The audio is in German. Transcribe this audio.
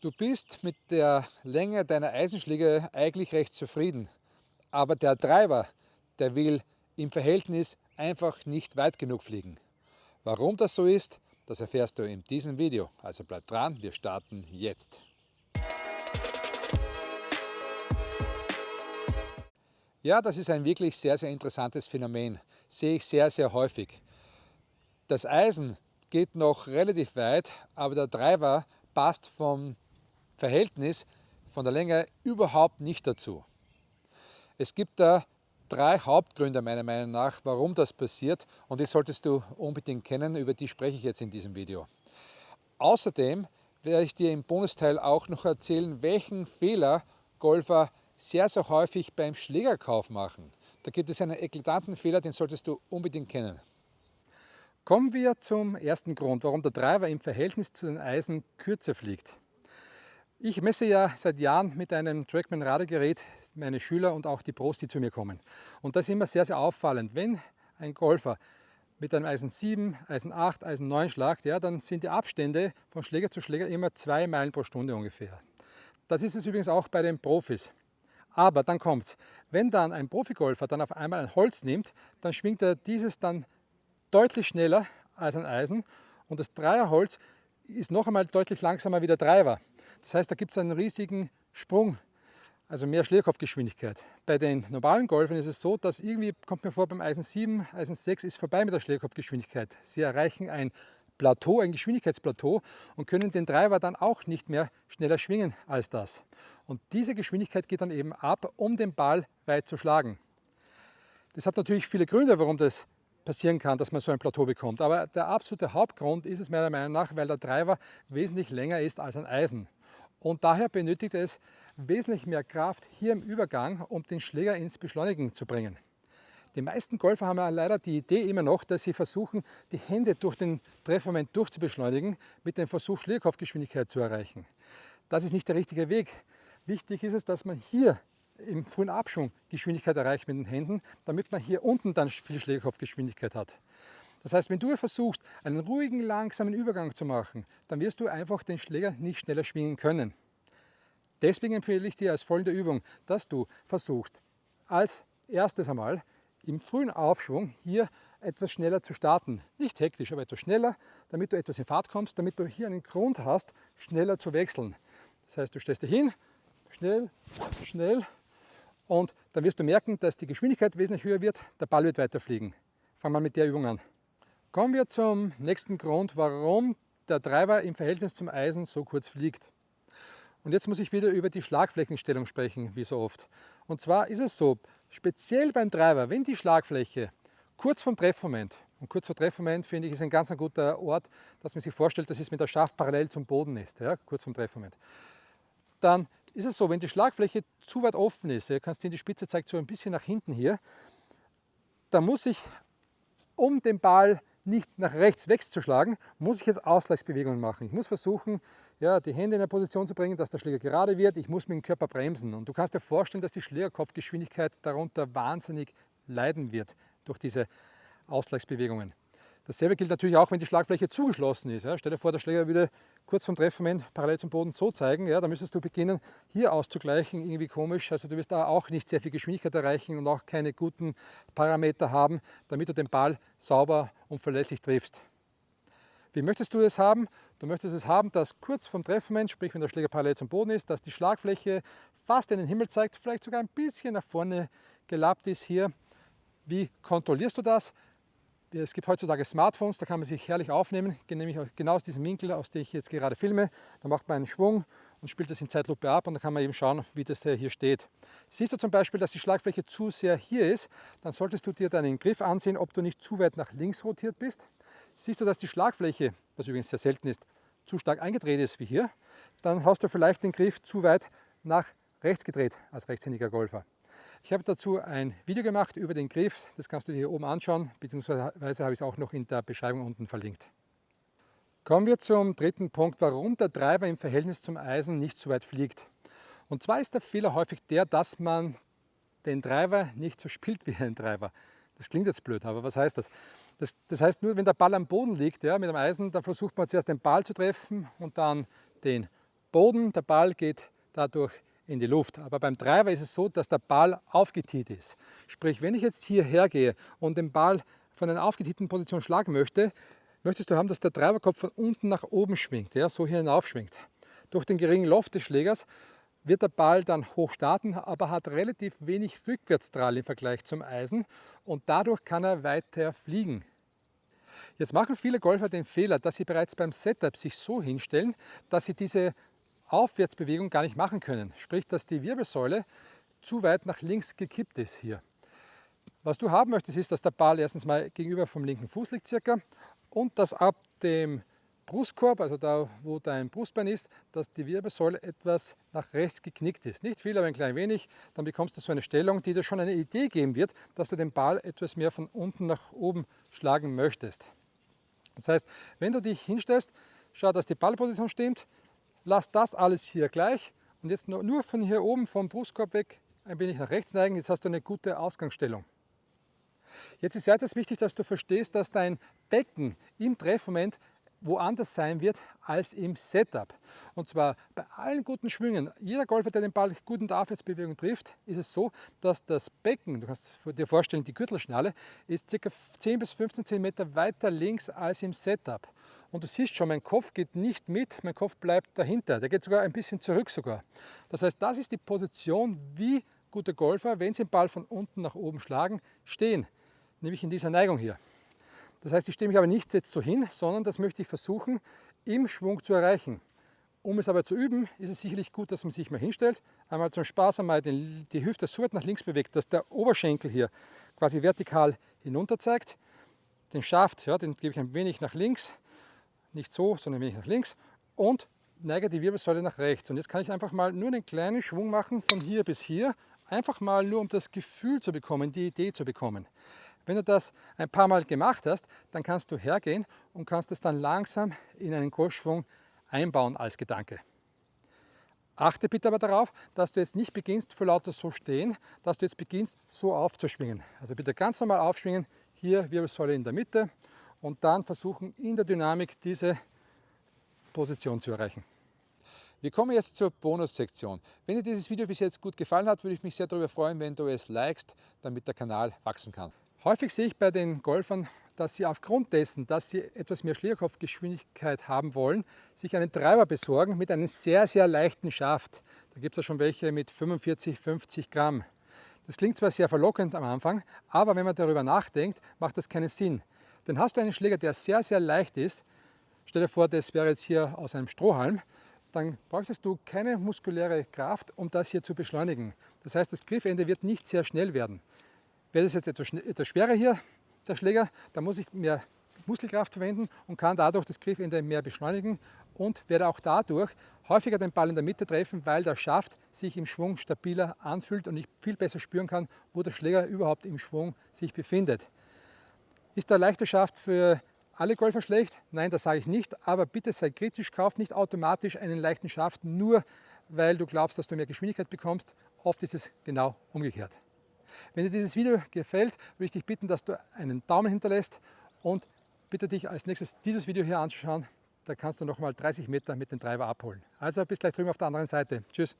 Du bist mit der Länge deiner Eisenschläge eigentlich recht zufrieden, aber der Treiber, der will im Verhältnis einfach nicht weit genug fliegen. Warum das so ist, das erfährst du in diesem Video. Also bleib dran, wir starten jetzt. Ja, das ist ein wirklich sehr, sehr interessantes Phänomen. Sehe ich sehr, sehr häufig. Das Eisen geht noch relativ weit, aber der Treiber passt vom Verhältnis von der Länge überhaupt nicht dazu. Es gibt da drei Hauptgründe meiner Meinung nach, warum das passiert und die solltest du unbedingt kennen, über die spreche ich jetzt in diesem Video. Außerdem werde ich dir im Bonusteil auch noch erzählen, welchen Fehler Golfer sehr, sehr häufig beim Schlägerkauf machen. Da gibt es einen eklatanten Fehler, den solltest du unbedingt kennen. Kommen wir zum ersten Grund, warum der Driver im Verhältnis zu den Eisen kürzer fliegt. Ich messe ja seit Jahren mit einem Trackman Radargerät meine Schüler und auch die Pros, die zu mir kommen. Und das ist immer sehr, sehr auffallend. Wenn ein Golfer mit einem Eisen 7, Eisen 8, Eisen 9 schlagt, ja, dann sind die Abstände von Schläger zu Schläger immer zwei Meilen pro Stunde ungefähr. Das ist es übrigens auch bei den Profis. Aber dann kommt's. Wenn dann ein Profigolfer dann auf einmal ein Holz nimmt, dann schwingt er dieses dann deutlich schneller als ein Eisen und das Dreierholz ist noch einmal deutlich langsamer wie der Treiber. Das heißt, da gibt es einen riesigen Sprung, also mehr Schlägerkopfgeschwindigkeit. Bei den normalen Golfern ist es so, dass irgendwie, kommt mir vor, beim Eisen 7, Eisen 6 ist vorbei mit der Schlägerkopfgeschwindigkeit. Sie erreichen ein Plateau, ein Geschwindigkeitsplateau und können den Treiber dann auch nicht mehr schneller schwingen als das. Und diese Geschwindigkeit geht dann eben ab, um den Ball weit zu schlagen. Das hat natürlich viele Gründe, warum das passieren kann, dass man so ein Plateau bekommt. Aber der absolute Hauptgrund ist es meiner Meinung nach, weil der Treiber wesentlich länger ist als ein Eisen. Und daher benötigt es wesentlich mehr Kraft hier im Übergang, um den Schläger ins Beschleunigen zu bringen. Die meisten Golfer haben ja leider die Idee immer noch, dass sie versuchen, die Hände durch den Treffmoment durchzubeschleunigen, mit dem Versuch Schlägerkopfgeschwindigkeit zu erreichen. Das ist nicht der richtige Weg. Wichtig ist es, dass man hier im frühen Abschwung Geschwindigkeit erreicht mit den Händen, damit man hier unten dann viel Schlägerkopfgeschwindigkeit hat. Das heißt, wenn du versuchst, einen ruhigen, langsamen Übergang zu machen, dann wirst du einfach den Schläger nicht schneller schwingen können. Deswegen empfehle ich dir als folgende Übung, dass du versuchst, als erstes einmal im frühen Aufschwung hier etwas schneller zu starten. Nicht hektisch, aber etwas schneller, damit du etwas in Fahrt kommst, damit du hier einen Grund hast, schneller zu wechseln. Das heißt, du stellst dich hin, schnell, schnell und dann wirst du merken, dass die Geschwindigkeit wesentlich höher wird, der Ball wird weiterfliegen. Fangen wir mit der Übung an. Kommen wir zum nächsten Grund, warum der Treiber im Verhältnis zum Eisen so kurz fliegt. Und jetzt muss ich wieder über die Schlagflächenstellung sprechen, wie so oft. Und zwar ist es so, speziell beim Treiber, wenn die Schlagfläche kurz vom Treffmoment, und kurz vor Treffmoment finde ich ist ein ganz guter Ort, dass man sich vorstellt, dass es mit der Schaft parallel zum Boden ist, ja, kurz vom Treffmoment. Dann ist es so, wenn die Schlagfläche zu weit offen ist, ja, kannst du sehen, die Spitze zeigt so ein bisschen nach hinten hier, dann muss ich um den Ball nicht nach rechts wegzuschlagen, muss ich jetzt Ausgleichsbewegungen machen. Ich muss versuchen, ja, die Hände in eine Position zu bringen, dass der Schläger gerade wird. Ich muss mit dem Körper bremsen. Und du kannst dir vorstellen, dass die Schlägerkopfgeschwindigkeit darunter wahnsinnig leiden wird durch diese Ausgleichsbewegungen. Dasselbe gilt natürlich auch, wenn die Schlagfläche zugeschlossen ist. Ja. Stell dir vor, der Schläger würde kurz vom Treffmoment parallel zum Boden so zeigen. Ja, da müsstest du beginnen, hier auszugleichen, irgendwie komisch. Also du wirst da auch nicht sehr viel Geschwindigkeit erreichen und auch keine guten Parameter haben, damit du den Ball sauber und verlässlich triffst. Wie möchtest du es haben? Du möchtest es haben, dass kurz vom Treffmoment, sprich wenn der Schläger parallel zum Boden ist, dass die Schlagfläche fast in den Himmel zeigt, vielleicht sogar ein bisschen nach vorne gelappt ist hier. Wie kontrollierst du das? Es gibt heutzutage Smartphones, da kann man sich herrlich aufnehmen, nämlich genau aus diesem Winkel, aus dem ich jetzt gerade filme. Da macht man einen Schwung und spielt das in Zeitlupe ab und dann kann man eben schauen, wie das hier steht. Siehst du zum Beispiel, dass die Schlagfläche zu sehr hier ist, dann solltest du dir deinen Griff ansehen, ob du nicht zu weit nach links rotiert bist. Siehst du, dass die Schlagfläche, was übrigens sehr selten ist, zu stark eingedreht ist wie hier, dann hast du vielleicht den Griff zu weit nach rechts gedreht als rechtshändiger Golfer. Ich habe dazu ein Video gemacht über den Griff, das kannst du dir hier oben anschauen, beziehungsweise habe ich es auch noch in der Beschreibung unten verlinkt. Kommen wir zum dritten Punkt, warum der Treiber im Verhältnis zum Eisen nicht so weit fliegt. Und zwar ist der Fehler häufig der, dass man den Treiber nicht so spielt wie ein Treiber. Das klingt jetzt blöd, aber was heißt das? Das, das heißt nur, wenn der Ball am Boden liegt ja, mit dem Eisen, dann versucht man zuerst den Ball zu treffen und dann den Boden, der Ball geht dadurch in die Luft. Aber beim Treiber ist es so, dass der Ball aufgetiet ist. Sprich, wenn ich jetzt hierher gehe und den Ball von einer aufgetieten Position schlagen möchte, möchtest du haben, dass der Treiberkopf von unten nach oben schwingt, ja, so hier hinauf schwingt. Durch den geringen Loft des Schlägers wird der Ball dann hoch starten, aber hat relativ wenig Rückwärtsdrall im Vergleich zum Eisen und dadurch kann er weiter fliegen. Jetzt machen viele Golfer den Fehler, dass sie bereits beim Setup sich so hinstellen, dass sie diese Aufwärtsbewegung gar nicht machen können. Sprich, dass die Wirbelsäule zu weit nach links gekippt ist hier. Was du haben möchtest, ist, dass der Ball erstens mal gegenüber vom linken Fuß liegt circa und dass ab dem Brustkorb, also da wo dein Brustbein ist, dass die Wirbelsäule etwas nach rechts geknickt ist. Nicht viel, aber ein klein wenig. Dann bekommst du so eine Stellung, die dir schon eine Idee geben wird, dass du den Ball etwas mehr von unten nach oben schlagen möchtest. Das heißt, wenn du dich hinstellst, schau, dass die Ballposition stimmt, lass das alles hier gleich und jetzt nur von hier oben vom Brustkorb weg ein wenig nach rechts neigen, jetzt hast du eine gute Ausgangsstellung. Jetzt ist weiters wichtig, dass du verstehst, dass dein Becken im Treffmoment woanders sein wird als im Setup. Und zwar bei allen guten Schwüngen, jeder Golfer, der den Ball gut in der Aufwärtsbewegung trifft, ist es so, dass das Becken, du kannst dir vorstellen, die Gürtelschnalle, ist ca. 10 bis 15 cm weiter links als im Setup. Und du siehst schon, mein Kopf geht nicht mit, mein Kopf bleibt dahinter. Der geht sogar ein bisschen zurück sogar. Das heißt, das ist die Position, wie gute Golfer, wenn sie den Ball von unten nach oben schlagen, stehen. Nämlich in dieser Neigung hier. Das heißt, ich stehe mich aber nicht jetzt so hin, sondern das möchte ich versuchen, im Schwung zu erreichen. Um es aber zu üben, ist es sicherlich gut, dass man sich mal hinstellt, einmal zum Spaß einmal die Hüfte so weit nach links bewegt, dass der Oberschenkel hier quasi vertikal hinunter zeigt. Den Schaft, ja, den gebe ich ein wenig nach links, nicht so, sondern wenig nach links und neige die Wirbelsäule nach rechts. Und jetzt kann ich einfach mal nur einen kleinen Schwung machen von hier bis hier, einfach mal nur um das Gefühl zu bekommen, die Idee zu bekommen. Wenn du das ein paar Mal gemacht hast, dann kannst du hergehen und kannst es dann langsam in einen Golfschwung einbauen als Gedanke. Achte bitte aber darauf, dass du jetzt nicht beginnst vor lauter so stehen, dass du jetzt beginnst so aufzuschwingen. Also bitte ganz normal aufschwingen, hier Wirbelsäule in der Mitte und dann versuchen in der Dynamik diese Position zu erreichen. Wir kommen jetzt zur Bonussektion. Wenn dir dieses Video bis jetzt gut gefallen hat, würde ich mich sehr darüber freuen, wenn du es likest, damit der Kanal wachsen kann. Häufig sehe ich bei den Golfern, dass sie aufgrund dessen, dass sie etwas mehr Schlägerkopfgeschwindigkeit haben wollen, sich einen Treiber besorgen mit einem sehr, sehr leichten Schaft. Da gibt es ja schon welche mit 45, 50 Gramm. Das klingt zwar sehr verlockend am Anfang, aber wenn man darüber nachdenkt, macht das keinen Sinn. Denn hast du einen Schläger, der sehr, sehr leicht ist, stell dir vor, das wäre jetzt hier aus einem Strohhalm, dann brauchst du keine muskuläre Kraft, um das hier zu beschleunigen. Das heißt, das Griffende wird nicht sehr schnell werden. Wäre das jetzt etwas, etwas schwerer hier, der Schläger, dann muss ich mehr Muskelkraft verwenden und kann dadurch das Griffende mehr beschleunigen und werde auch dadurch häufiger den Ball in der Mitte treffen, weil der Schaft sich im Schwung stabiler anfühlt und ich viel besser spüren kann, wo der Schläger überhaupt im Schwung sich befindet. Ist der leichte Schaft für alle Golfer schlecht? Nein, das sage ich nicht, aber bitte sei kritisch, kauf nicht automatisch einen leichten Schaft, nur weil du glaubst, dass du mehr Geschwindigkeit bekommst. Oft ist es genau umgekehrt. Wenn dir dieses Video gefällt, würde ich dich bitten, dass du einen Daumen hinterlässt und bitte dich als nächstes dieses Video hier anzuschauen. Da kannst du nochmal 30 Meter mit dem Treiber abholen. Also bis gleich drüben auf der anderen Seite. Tschüss.